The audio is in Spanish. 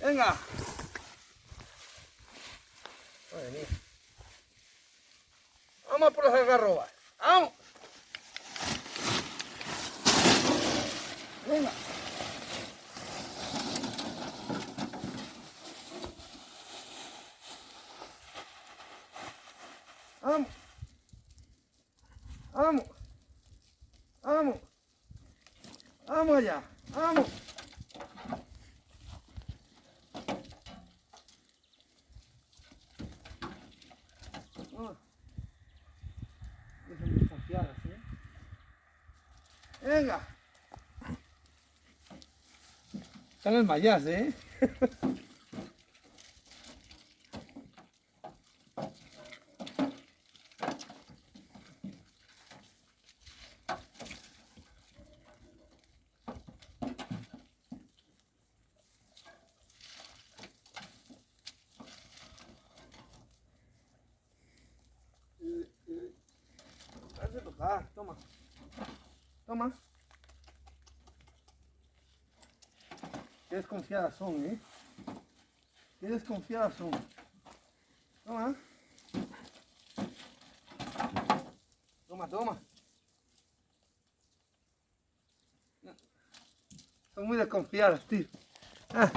Venga. Madre mía. Vamos por los algarrobas. Vamos. Venga. Vamos. Vamos. Vamos. Vamos allá. Vamos. Ah. Son desconfiadas, ¿eh? Venga. Están el mayas, ¿eh? Hazte tocar, toma. Toma. Qué desconfiadas son, ¿eh? Qué desconfiadas son. Toma. Toma, toma. Son muy desconfiadas, tío. Ah.